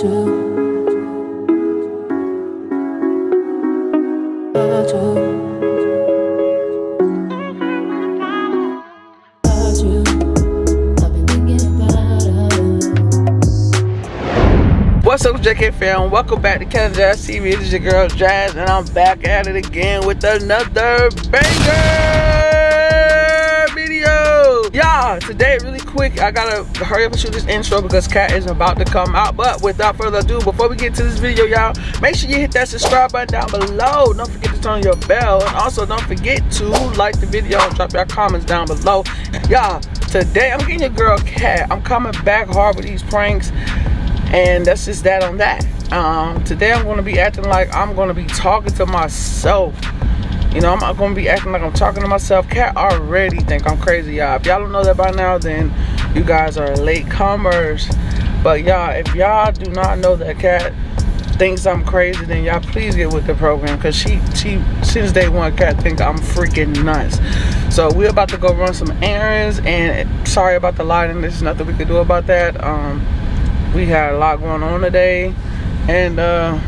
What's up, JK fam? Welcome back to Cat and Jazz TV. This is your girl Jazz, and I'm back at it again with another banger video. Y'all, today, quick, I gotta hurry up and shoot this intro because Cat is about to come out. But without further ado, before we get to this video, y'all, make sure you hit that subscribe button down below. Don't forget to turn your bell, and also don't forget to like the video and drop your comments down below. Y'all, today I'm getting your girl Cat. I'm coming back hard with these pranks and that's just that on that um, today i'm going to be acting like i'm going to be talking to myself you know i'm not to be acting like i'm talking to myself. Cat already think i'm crazy y'all. If y'all don't know that by now then you guys are late comers. But y'all if y'all do not know that cat thinks i'm crazy then y'all please get with the program because she she since day one cat think i'm freaking nuts. So we're about to go run some errands and sorry about the lighting. There's nothing we could do about that. Um we had a lot going on today and uh,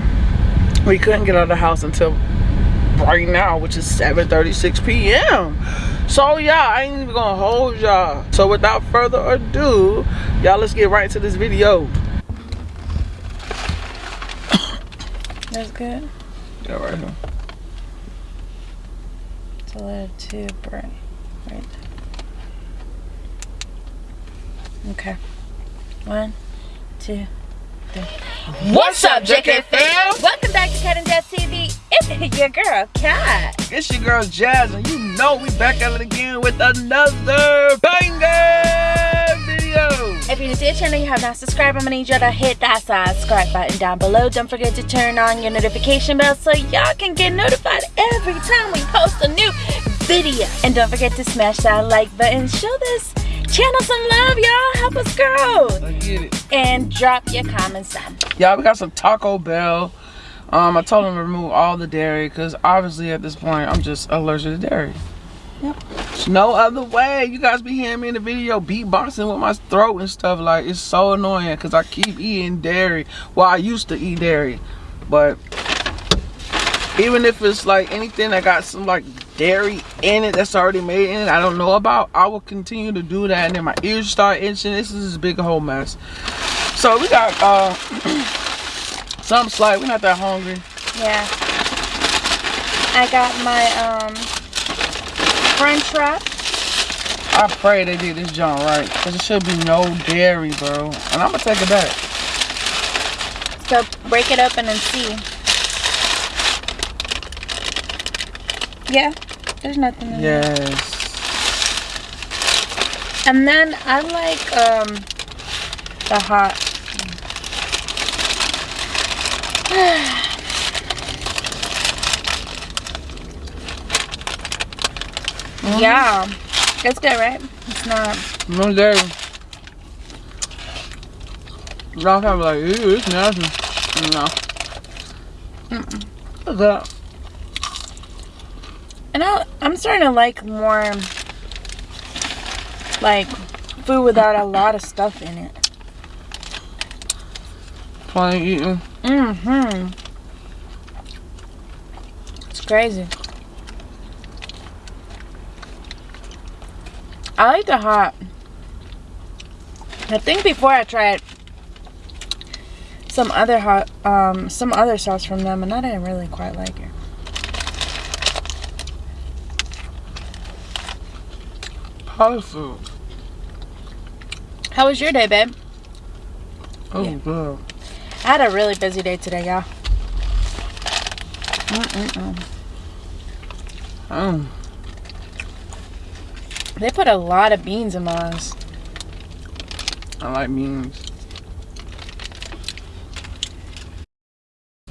we couldn't get out of the house until right now which is 7:36 p.m so yeah i ain't even gonna hold y'all so without further ado y'all let's get right into this video That's good. yeah right here It's a little too bright. Right there. Okay. One, two. What's up jk fam Welcome back to Cat and Jazz TV. It's your girl, Cat. it's your girl jazz and you know we back at it again with another banger video If you're new to the channel you have not subscribed, I'm gonna need you to hit that subscribe button down below. Don't forget to turn on your notification bell so y'all can get notified every time we post a new video. And don't forget to smash that like button. Show this channel some love, y'all. Help us grow. i get it And drop your comments down. Y'all, we got some Taco Bell. Um, I told them to remove all the dairy because obviously at this point I'm just allergic to dairy. Yep. There's no other way. You guys be hearing me in the video beatboxing with my throat and stuff. Like it's so annoying because I keep eating dairy. Well, I used to eat dairy, but even if it's like anything that got some like dairy in it that's already made in it, I don't know about. I will continue to do that, and then my ears start itching. This is a big whole mess. So we got uh something slight. We're not that hungry. Yeah. I got my um Crunchwrap. I pray they did this joint right. Cause it should be no dairy, bro. And I'm gonna take it back. So break it open and see. Yeah, there's nothing in there. Yes. And then I like um the hot. Yeah, it's good, right? It's not. No dairy. Y'all probably like, ew, it's nasty. No. Mm-mm. What's that? And I, I'm starting to like more like food without a lot of stuff in it. Plain eating. Mm-hmm. It's crazy. I like the hot. I think before I tried some other hot, um, some other sauce from them, and I didn't really quite like it. Power. How was your day, babe? Oh, Yeah. good. I had a really busy day today, y'all. Mm-mm-mm. Mm. They put a lot of beans in mine. I like beans.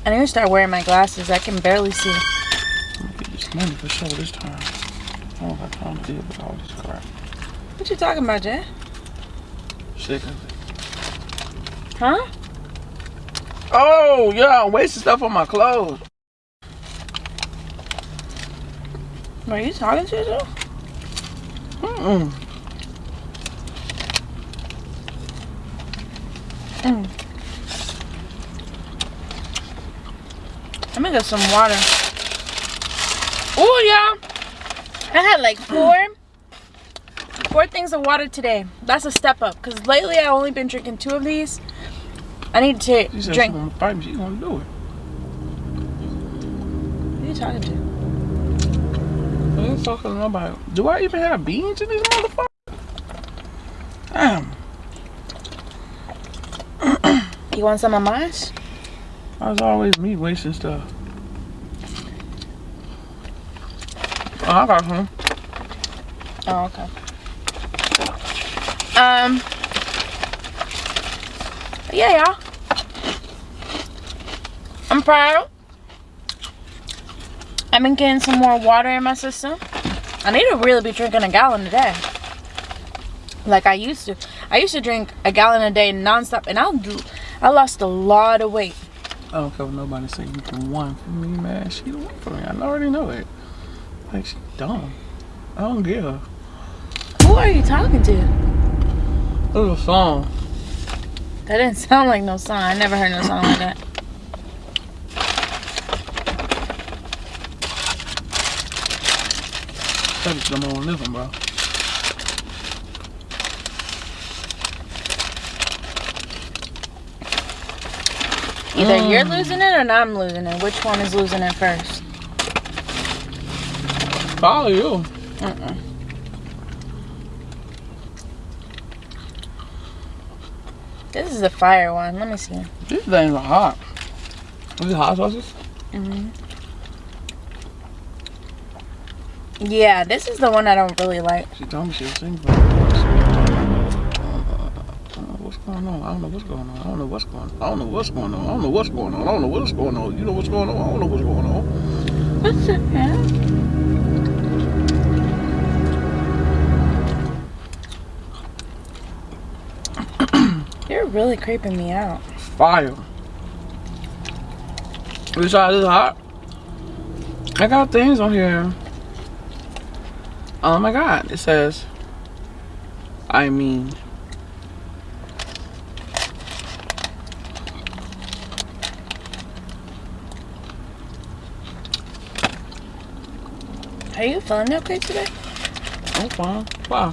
I need to start wearing my glasses. I can barely see. I'm gonna get this money for sure this time. I don't have time to deal with all this crap. What you talking about, of it. Huh? Oh, yeah, I'm wasting stuff on my clothes. Are you talking to yourself? Mm-mm. Mm. Let me get some water. Oh, y'all. I had like four, four things of water today. That's a step up. Because lately I've only been drinking two of these. I need to She said drink. she gonna fight me. She gonna do it. Who are you talking to? I ain't talking to nobody. Do I even have beans in this motherfucker? Damn. You want some of mine? That's always me wasting stuff. Oh, I got some. Oh, okay. Um. Yeah, y'all. I'm proud. I've been getting some more water in my system. I need to really be drinking a gallon a day. Like I used to. I used to drink a gallon a day nonstop, and I'll do. I lost a lot of weight. I don't care what nobody say. You can one for me, man. She the one for me. I already know that. Like she dumb. I don't give. Who are you talking to? It was a song. That didn't sound like no song. I never heard no song like that. That's the more living, bro. Either you're Mm. losing it or I'm losing it. Which one is losing it first? Probably you. Mm-mm. This is the fire one. Let me see. These things are hot. These hot sauces? hmm Yeah, this is the one I don't really like. She told me she was singing. I don't know what's going on. I don't know what's going on. I don't know what's going on. I don't know what's going on. I don't know what's going on. I don't know what's going on. You know what's going on? I don't know what's going on. What's the really creeping me out. Fire. This side is hot. I got things on here. Oh my god. It says, I mean. Are you feeling okay today? I'm fine. Wow.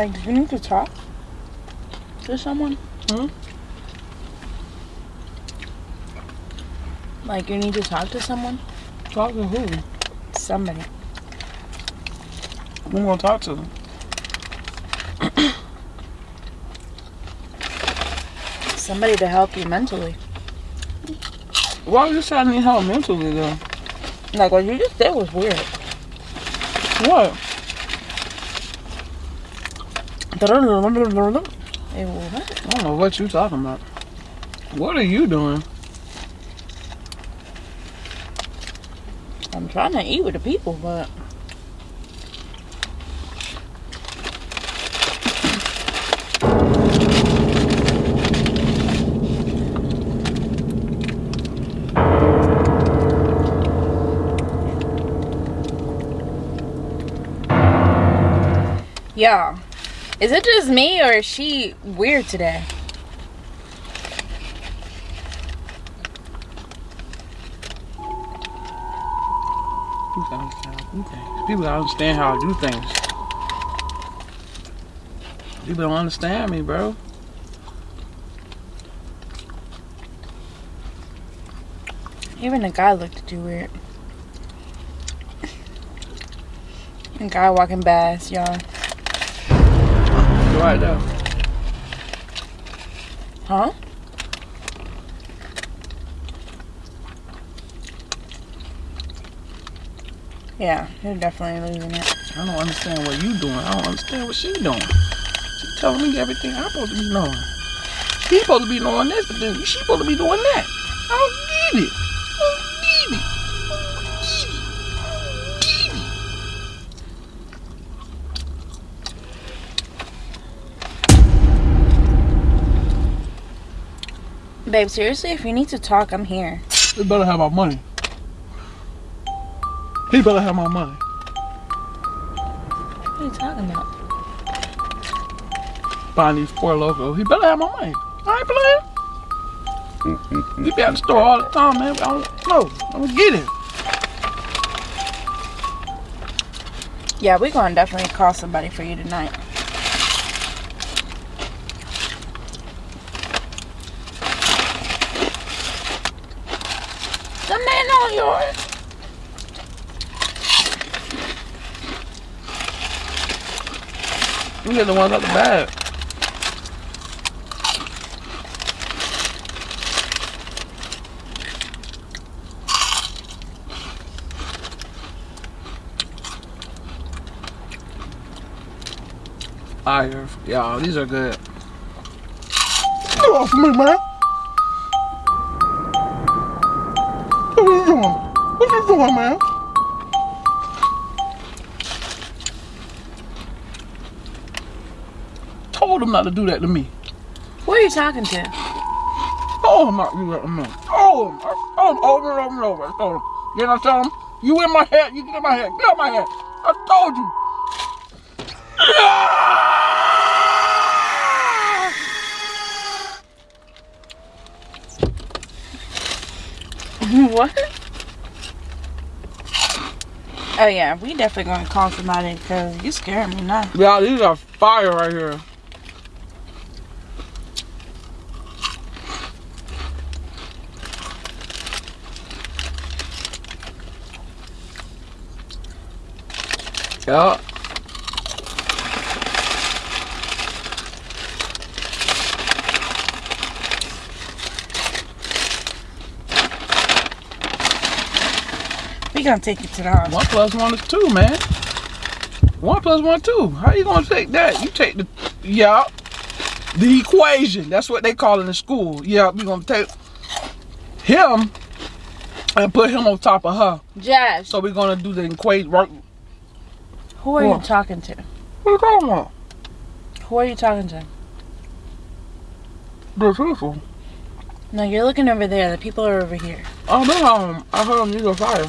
Like, do you need to talk to someone? Hmm? Like, you need to talk to someone? Talk to who? Somebody. I'm gonna talk to them. Somebody to help you mentally. Why would you trying to need help mentally though? Like, what you just said was weird. What? I don't know what you're talking about. What are you doing? I'm trying to eat with the people, but yeah. Is it just me or is she weird today? People gotta understand how I do things. Understand how I do things. People don't understand me, bro. Even the guy looked at you weird. A guy walking past, y'all. Right there. Huh? Yeah, you're definitely losing it. I don't understand what you're doing. I don't understand what she doing. She telling me everything I'm supposed to be knowing. He supposed to be knowing this, but then she supposed to be doing that. I don't get it. Babe, seriously, if you need to talk, I'm here. He better have my money. He better have my money. What are you talking about? Buying these Four Lokos. He better have my money. I ain't playing. You be at the store all the time, man. I don't know. I'm gonna get it. Yeah, we're gonna definitely call somebody for you tonight. On yours. You get the ones out the bag. Fire. Y'all, these are good. Get off me, man. Are man? Told him not to do that to me. Who are you talking to? Oh, I'm not do that to me. Oh, I told over and over and over. I told him. You what I'm telling him? You in my head. You get in my head. Get out my head. I told you. what? Oh yeah, we definitely gonna call somebody because you scaring me now. Yeah, these are fire right here. Yeah. We gonna take it to the hospital. One plus one is two, man. One plus one, two. How you gonna take that? You take the, yeah, the equation. That's what they call it in school. Yeah, we gonna take him and put him on top of her. Jazz, So we're gonna do the equation. Right? who are you talking to? What you talking about? Who are you talking to? The truthful. No, you're looking over there. The people are over here. Oh no, um, I heard them use a fire.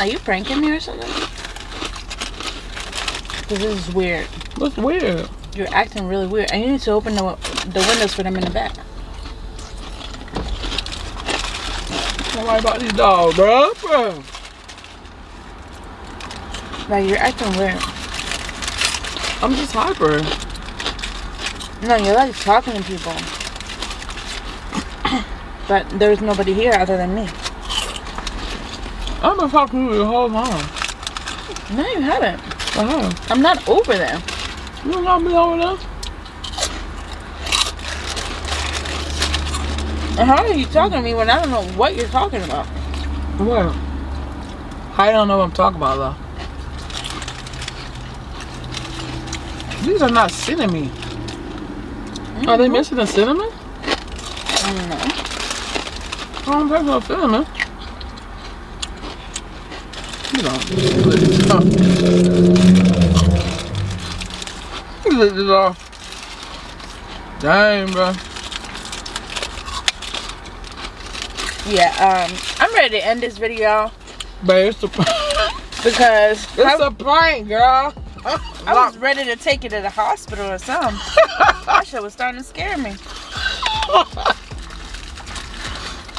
Are you pranking me or something? This is weird. That's weird. You're acting really weird. And you need to open the, the windows for them in the back. Don't worry about these dogs, bro. bro. Like, you're acting weird. I'm just hyper. No, you're like talking to people. but there's nobody here other than me. I've been talking to you the whole time. No, you haven't. I'm not over there. You don't got me over there? How are you talking to me when I don't know what you're talking about? What? I don't know what I'm talking about though. These are not cinnamon. Are they mm-hmm. missing the cinnamon? No. I don't think no cinnamon. You know, this off. Lick this off. Dang, bro. Yeah, um, I'm ready to end this video Babe, it's a, because it's I, a prank, girl. I was ready to take you to the hospital or something. that shit was starting to scare me.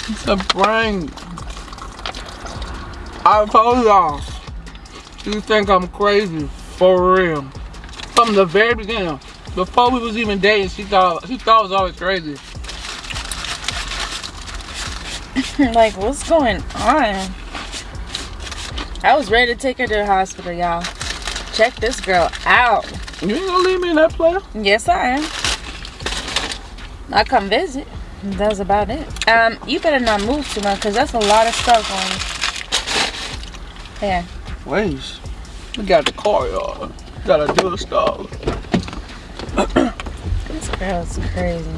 It's a prank. I told y'all. You think I'm crazy for real? From the very beginning, before we was even dating, she thought she thought I was always crazy. like, what's going on? I was ready to take her to the hospital, y'all. Check this girl out. You ain't gonna leave me in that player? Yes, I am. I come visit. That's about it. Um, you better not move too much because that's a lot of stuff on. Yeah. Wait, we got the car, y'all. Gotta do stuff. This girl's crazy.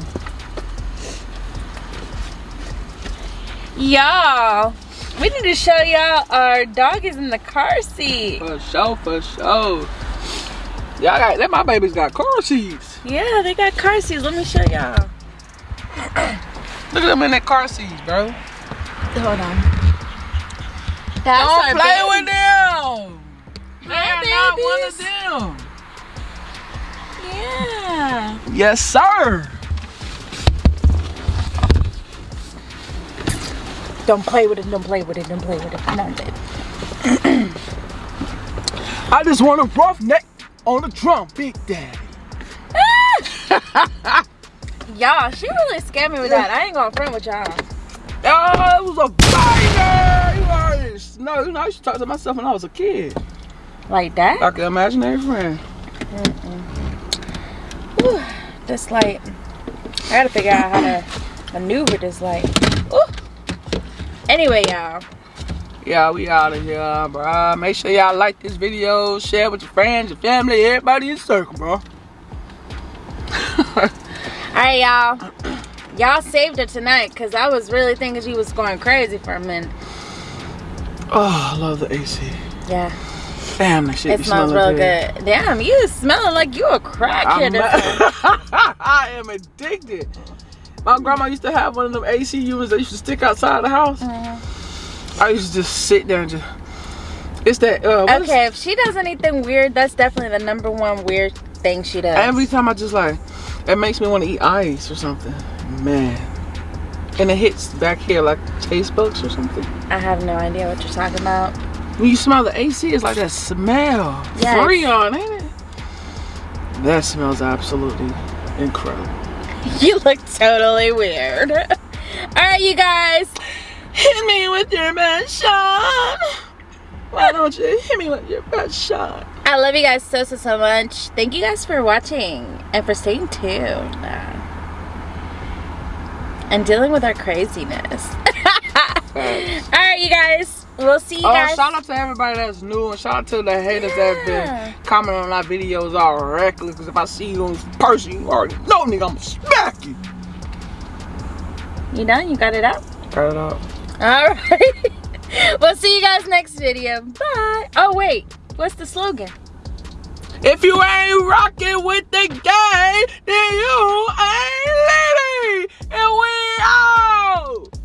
Y'all, we need to show y'all our dog is in the car seat. For sure, for sure. Y'all got that. My baby's got car seats. Yeah, they got car seats. Let me show y'all. Look at them in that car seat, bro. Hold on. That's Don't play baby. with them. They're not one of them. yeah. Yes, sir. Don't play with it, don't play with it, don't play with it. Come on, baby. I just want a rough neck on the drum, Big Daddy. Y'all, she really scared me with that. I ain't gonna front with y'all. Oh, it was a banger! Already know, you know, I used to talk to myself when I was a kid. Like that? Like an imaginary friend. Whew, this light. I gotta figure out how to maneuver this light. Ooh. Anyway, y'all. Yeah, we out of here, bro. Make sure y'all like this video, share with your friends, your family, everybody in circle, bro. Alright, y'all. Y'all saved it tonight because I was really thinking she was going crazy for a minute. Oh, I love the AC. Yeah. Damn, that shit It smells real good. Damn, you smelling like you a crackhead. I am addicted. My grandma used to have one of them AC units that used to stick outside the house. Mhm. I used to just sit there and just. It's that. Uh, Okay, if she does anything weird, that's definitely the number one weird thing she does. Every time I just like, it makes me want to eat ice or something. Man. And it hits back here like taste bugs or something. I have no idea what you're talking about. When you smell the AC, it's like that smell. Yes. Freon, ain't it? That smells absolutely incredible. You look totally weird. All right, you guys. Hit me with your best shot. Why don't you hit me with your best shot? I love you guys so, so, so much. Thank you guys for watching and for staying tuned. And dealing with our craziness. All right, you guys. We'll see you Oh, guys. shout out to everybody that's new and shout out to the haters that Yeah. have been commenting on our videos all reckless. Because if I see you in person, you already know, nigga, I'm going to smack you. You done? You got it out? Cut it out. All right. we'll see you guys next video. Bye. Oh, wait. What's the slogan? If you ain't rocking with the gang, then you ain't living, And we out.